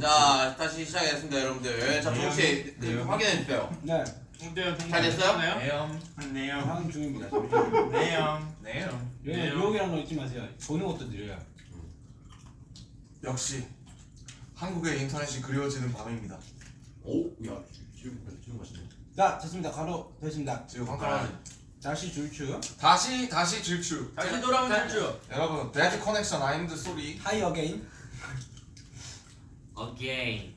자 다시 시작했습니다 여러분들 자 네. 조금씩 그, 네. 확인해 주세요 네, 잘 됐어요? 네요. 네요. 중입니다. 네요. 네요. 유혹이라는 거 잊지 마세요. 보는 것도 느려요. 역시 한국의 인터넷이 그리워지는 밤입니다. 오 야 지금 지금 맛있네 자, 됐습니다. 가로 됐습니다. 지금 깜깜하네. 다시 줄추. 다시 다시 질주. 다시 돌아온 탈주 여러분 배드 커넥션 아임드 소리. 하이 어게인. Again.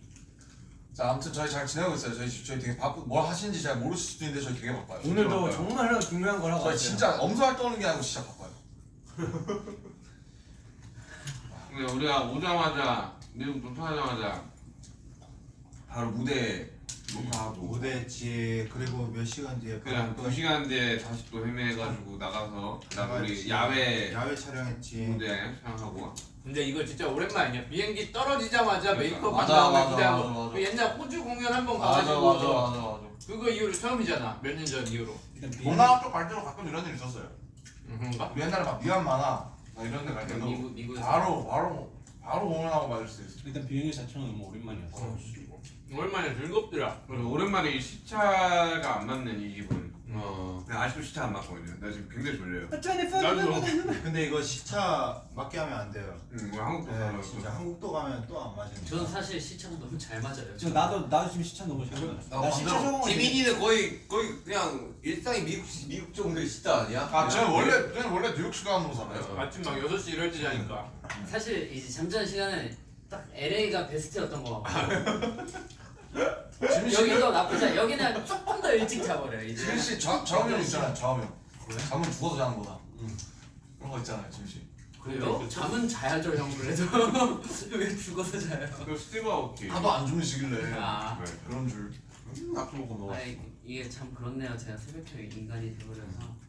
자 아무튼 저희 잘 지내고 있어요. 저희 저희 되게 바쁘 뭘 하시는지 잘 모르실 수도 있는데 저희 되게 바빠요. 오늘도 바빠요. 정말 중요한 걸 하고 저희. 진짜 엄살 떠는 게 아니고 진짜 바빠요. 근데 우리가 오자마자 미국 도착하자마자 바로 무대 녹화하고 무대지 그리고 몇 시간 뒤에 그냥 또두 시간 뒤에 다시 또 헤매가지고 나가서 그다음 우리. 야외 야외 촬영했지 무대 촬영하고 근데 이거 진짜 오랜만이야 비행기 떨어지자마자 그러니까. 메이크업 맞아, 거 맞아. 그 옛날 호주 공연 한 번 가가지고 맞아 맞아 맞아. 그거 이후로 처음이잖아 몇 년 전 이후로 동남아 쪽갈 때도 가끔 이런 일 있었어요. 음? 우리 옛날에 막 미얀마나 막 이런 데갈 때도 미국 미국에서 바로 바로 바로 공연하고 맞을 수 있어. 일단 비행기 자체는 너무 오랜만이었어. 오랜만에 즐겁더라 오랜만에 이 시차가 안 맞는 이 기분 어. 근데 아직도 시차 안 맞거든요 나 지금 굉장히 졸려요. 나도 근데 이거 시차 맞게 하면 안 돼요. 응, 뭐 한국도 네 가면 진짜 한국도 가면 또 안 맞으니까. 저는 사실 시차가 너무 잘 맞아요. 저 나도 나도 지금 시차 너무 잘 맞아. 나나 시차 적응. 지민이는 거의 거의 그냥 일상이 미국 미국 정도의 시대 아니야? 아 저는 원래 저는 원래 뉴욕 시간으로 살아요. 아침 막 6시 이럴 때 자니까 사실 이제 잠자는 시간은 딱 LA가 베스트였던 거 같고 지민 여기도 나쁘지 않아. 여기는 조금 더 일찍 자버려요 이제. 지민 씨 좌- 좌우명 있잖아요. 좌우명. 잠은 죽어서 자는 거다. 그런 거 있잖아요, 지민 씨. 그래요? 잠은 자야죠 형 그래도 왜 죽어서 자요? 그 스티브 아오키 하도 안 주무시길래 아, 네. 그런 줄. 낙수 먹고 먹어. 아니 이게 참 그렇네요. 제가 새벽형 인간이 돼버려서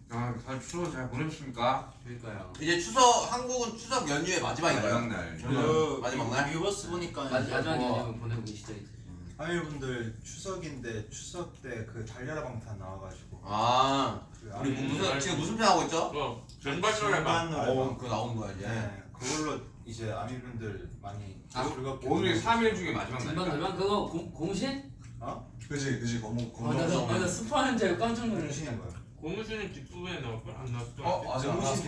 아, 잘 추워 잘 보내셨습니까? 그러니까요. 이제 추석 한국은 추석 연휴의 마지막인가요? 마지막 날 그 마지막 날? 유버스 보니까 마, 마지막 뭐 연휴 보내고 계시죠 이제. 하이분들 추석인데 추석 때 그 달려라 방탄 나와가지고 아 그 우리 아미- 무슨 지금 무슨 편 하고 있죠? 어. 전반 노래방 어 그거 나오는 거야 이제 네 그걸로 이제 아미분들 많이 아, 즐겁게 오늘이 3일 중에 마지막 날이니까 돌면 그거 공, 공신? 그지, 그지. 거무 아, 나, 나. 스포하는 줄 알고 깜짝 놀랐어. 거야 고무신은 뒷부분에 나올 걸안 나왔어. 어, 아직 안 나왔어.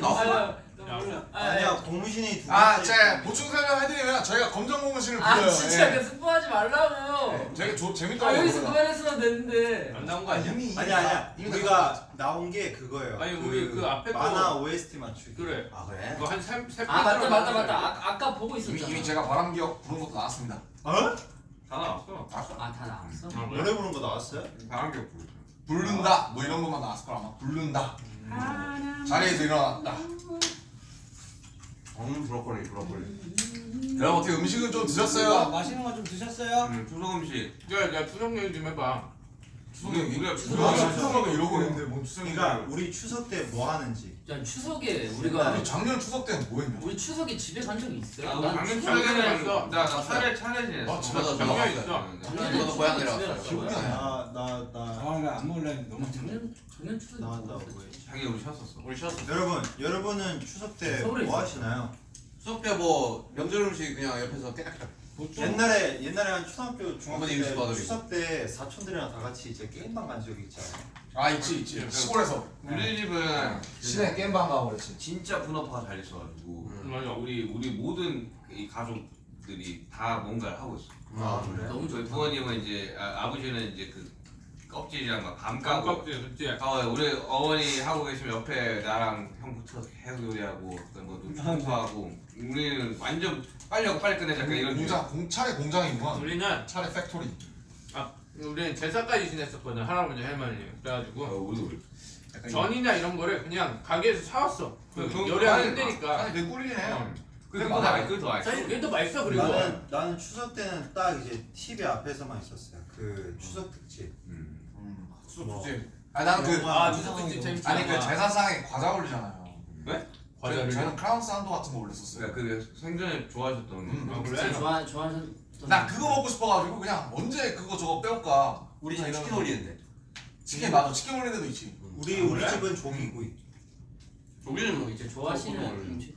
나왔어? 아, 몰라. 아, 아니야 고무신이 두 아, 번째 제 보충 설명 해드리면 저희가 검정 고무신을 불러요. 아 진짜 예. 그 스포하지 말라고. 네, 되게 조, 아 재밌더라고요. 여기서 그거가. 그만했어도 되는데. 안 나온 거 아니야? 이미 이미 아니야 이미 다 우리가 나온 게 그거예요 아니, 우리 그 앞에 거- 만화 OST 맞추기 그래. 아 그래? 그거 한세세 아 맞다 맞다 맞다. 아, 아까 보고 이미, 있었잖아. 이미 제가 바람기억 부른 것도 나왔습니다. 어? 다 나왔어 아다 나왔어? 아, 그래? 노래 부른 거 나왔어요? 바람기억 부르죠 부른다 뭐 이런 것만 나왔을 거라 아마 부른다 자리에서 일어났다 음 브로콜리 브로콜리 그럼 어떻게 음식은 좀 아, 드셨어요? 맛있는 거 좀 드셨어요? 음, 추석 음식 야, 야 추석 얘기 좀 해봐. 추석이 우리가 추석 추석하고 이러고 있는데 뭔 추석인가 그러니까 우리 추석 때 뭐 하는지 야 추석에 우리가 우리 작년 추석 때는 뭐 했냐 우리 추석에 집에 간 적이 있어요? 아, 난 작년 추석에 있어. 나나 차례 차례 지냈어 아, 집에 맞아, 작년에 맞아. 있어. 작년에 저도 고향 집에 내려갔어요. 갔어요. 기억이 안 나. 나나나 아, 나안 너무 작년 작년 추석에 나왔다 뭐 뭐? 자기 우리 쉬었었어 우리 쉬었어 여러분 여러분은 추석 때 뭐. 하시나요? 수업 때뭐 명절 음식 그냥 옆에서 깨끗하게 보통 옛날에 옛날에 한 초등학교 중학교 때. 추석 때 사촌들이랑 다 같이 이제 게임방 간 적이 있잖아요. 아 있지 있지 시골에서 우리 집은 시내 게임방 가고 그랬지 진짜 분업화가 잘 있어가지고 음. 맞아. 우리 우리 모든 이 가족들이 다 뭔가를 하고 있어. 아 그래? 너무 저희. 부모님은 이제 아, 버지는 이제 그 껍질이랑 막감 까고 깜깜지 그치? 아, 우리 어머니 하고 계시면 옆에 나랑 형 붙여서 계속 요리하고 그다음 뭐 노트하고 우리는 완전 빨리 하고 빨리 끝내자 약간 이런 공장 공 차례 공장이구만 우리는 차례 factory 우리는 제사까지 지냈었거든 할아버지 할머니. 어, 그래가지고 우리도 우리. 약간 전이나 이런 거를 그냥 가게에서 사왔어. 그 요리하기 힘드니까. 아니 내 꿀이네 어. 그게 더 맛있어. 사실 그게 더 맛있어 그리고. 나는 나는 추석 때는 딱 이제 TV 앞에서만 있었어요. 그 추석 특집. 음. 음 뭐. 수수지 아니 나는 그 아 추석 특집 재밌지. 아니 그 제사상에 과자 올리잖아요 왜? 과자를. 저는 크라운 산도 같은 거 올렸었어요 그러니까 그 생전에 좋아하셨던 음. 아, 그래? 좋아 좋아하는. 나 그거 먹고 싶어가지고 그냥 언제 그거 저거 빼올까 우리 이러면서. 치킨 올리는데 치킨 맞아 치킨 올리는 데도 있지 우리 아, 우리 그래? 집은 종이구이. 우리는 뭐 이제 좋아하시는. 음식.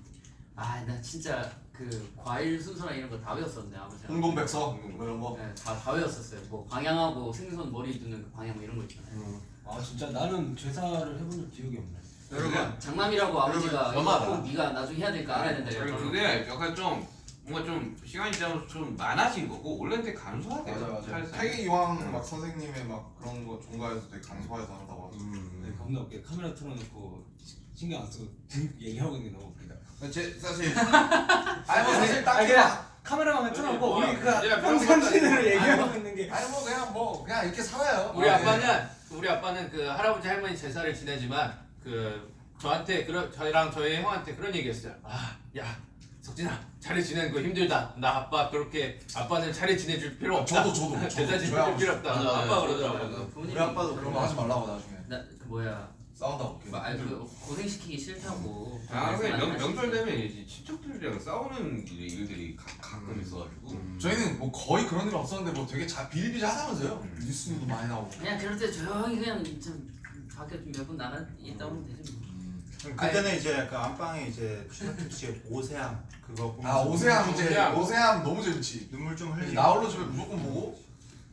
아나 진짜 그 과일 순서나 이런 거 다 외웠었는데 아버지. 홍동백서 뭐 이런 거. 네, 다, 다 외웠었어요. 뭐 방향하고 생선 머리 두는 그 방향 뭐 이런 거 있잖아요. 아 진짜 나는 제사를 해본 적 기억이 없네. 여러분 장남이라고 아버지가. 이거 꼭 네가 나중에 해야 될까 알아야 된다. 이러더라고요. 그게 약간 좀 뭔가 좀 시간이 지나면서 좀 많아진 거고 원래는 되게 간소하게 맞아 맞아. 태기 이왕 막 선생님의 막 그런 거 종가에서 되게 강소해서 한다고 하더라고. 네, 겁나 웃겨. 카메라 틀어놓고 신경 안 쓰고 얘기하고 있는 게 너무 웃기다. 제 사실 아니 뭐 사실 아 딱히 그냥 카메라만 틀어놓고 뭐, 우리 그 평상시대로 얘기하고 있는 게. 아니 뭐 그냥 뭐 그냥 이렇게 살아요. 우리 아, 아빠는 우리 아빠는 그 할아버지 할머니 제사를 지내지만 그 저한테 그런 저희랑 저희 형한테 그런 얘기했어요. 아, 야 석진아 차례 지내는 거 힘들다. 나 아빠 그렇게 아빠는 차례 지내줄 필요 어, 없다. 저도 저도 저야 지내줄 필요 없다. 맞아, 맞아. 아빠 그러더라고. 그 우리 아빠도 그런 거 하지 말라고 나중에 나 그 뭐야 싸운다고. 뭐, 아니, 그 고생시키기 싫다고. 아, 근데 명, 말씀하시지. 명절 되면 이제 친척들이랑 싸우는 일- 일들이 가, 가끔 있어가지고 저희는 뭐 거의 그런 일 없었는데 뭐 되게 자 비일비재하다면서요. 음. 뉴스도 많이 나오고. 그냥 그럴 때 조용히 그냥 좀 밖에 좀 몇 분 나가 있다 오면 되지. 뭐. 그때는 이제 그 안방에 이제 씨의 오세암 그거 보면서 아 오세암 이제 오세암. 오세암 너무 재밌지. 눈물 좀 흘리고 나홀로 집에 무조건 보고.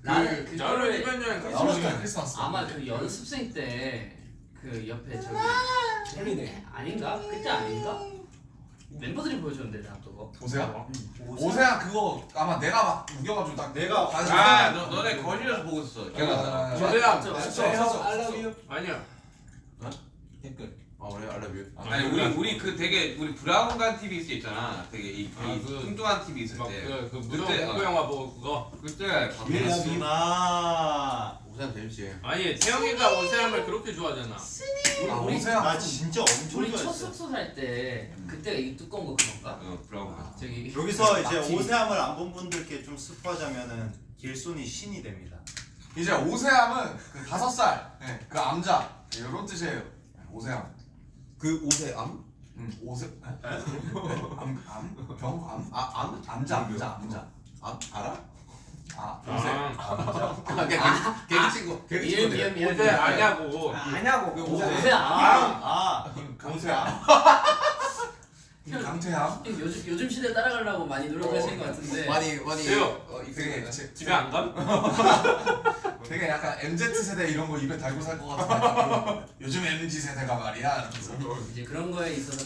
나는 그 저는 그거를 이번 여행 나홀로 크리스마스 집에 크리스마스. 아마 그 연습생 때 그 옆에 저기 헬리네. 아닌가? 그때 아닌가? 멤버들이 보여줬는데 나 그거. 오세암. 오세암 그거 아마 내가 막 우겨가지고 딱 내가 아 너, 너네 거실에서 보고 있었어 아, 저도야. 저- 저- 저- 저- I love you. 아니야. 댓글. 아 그래 알라뷰 아니 우리 우리 그 되게 우리 브라운관 TV 있을 때 있잖아 되게 이, 이 아, 그- 뚱뚱한 TV 있을 막때그 그 무서운 그때, 공포 어. 영화 보고 그거. 그때 예. 누나 오세암 재밌지 아니 태영이가 오세암을 그렇게 좋아하잖아. 아 우리 오세암. 나 진짜 엄청 우리 첫 좋아했어 숙소 살때 그때가 이 두꺼운 거 그건가? 어 브라운관 저기 여기서 이제 오세암을 안 본 분들께 좀 스포하자면은 길손이 신이 됩니다 이제 오세암은 그 다섯 살. 네, 그 암자 이런 뜻이에요. 오세암. 그 오세암? 음 오세. 암 암? 병암? 아 암? 암자 암자 암자. 암? 알아? 아 오세. 아, 아 개그 개그 친구 개그 친구들 미안 미안. 오세 아냐고. 아냐고. 그 오- 오세 오세 아. 아 강태암. 강태암. 요즘 요즘 시대 따라가려고 많이 노력하시는 것 같은데. 많이 많이 세요. 어, 되게 집에 안 감? 되게 약간 MZ 세대 이런 거 입에 달고 살 것 같은 요즘 MZ 세대가 말이야. 이제 그런 거에 있어서